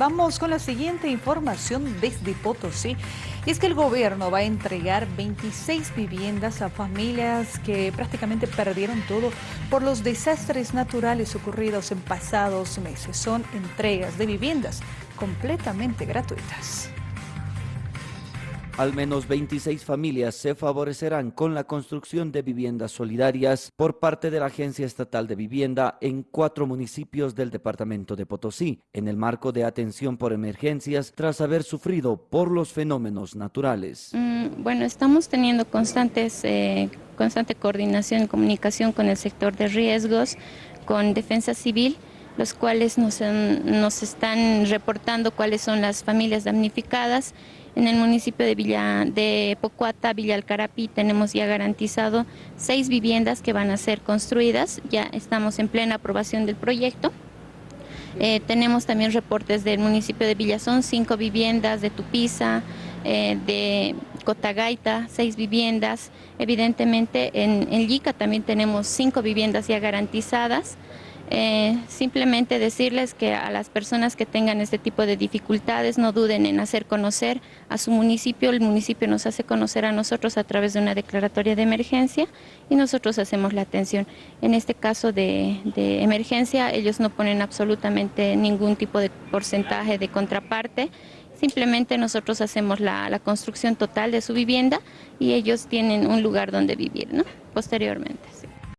Vamos con la siguiente información desde Potosí. Y es que el gobierno va a entregar 26 viviendas a familias que prácticamente perdieron todo por los desastres naturales ocurridos en pasados meses. Son entregas de viviendas completamente gratuitas. Al menos 26 familias se favorecerán con la construcción de viviendas solidarias por parte de la Agencia Estatal de Vivienda en cuatro municipios del departamento de Potosí, en el marco de atención por emergencias tras haber sufrido por los fenómenos naturales. Mm, bueno, estamos teniendo constantes, eh, constante coordinación y comunicación con el sector de riesgos, con Defensa Civil, los cuales nos, nos están reportando cuáles son las familias damnificadas en el municipio de, Villa, de Pocuata, Villa Alcarapi, tenemos ya garantizado seis viviendas que van a ser construidas. Ya estamos en plena aprobación del proyecto. Eh, tenemos también reportes del municipio de Villazón, cinco viviendas, de Tupiza, eh, de Cotagaita, seis viviendas. Evidentemente en, en Yica también tenemos cinco viviendas ya garantizadas. Eh, simplemente decirles que a las personas que tengan este tipo de dificultades no duden en hacer conocer a su municipio, el municipio nos hace conocer a nosotros a través de una declaratoria de emergencia y nosotros hacemos la atención. En este caso de, emergencia ellos no ponen absolutamente ningún tipo de porcentaje de contraparte, simplemente nosotros hacemos la, construcción total de su vivienda y ellos tienen un lugar donde vivir ¿no? posteriormente.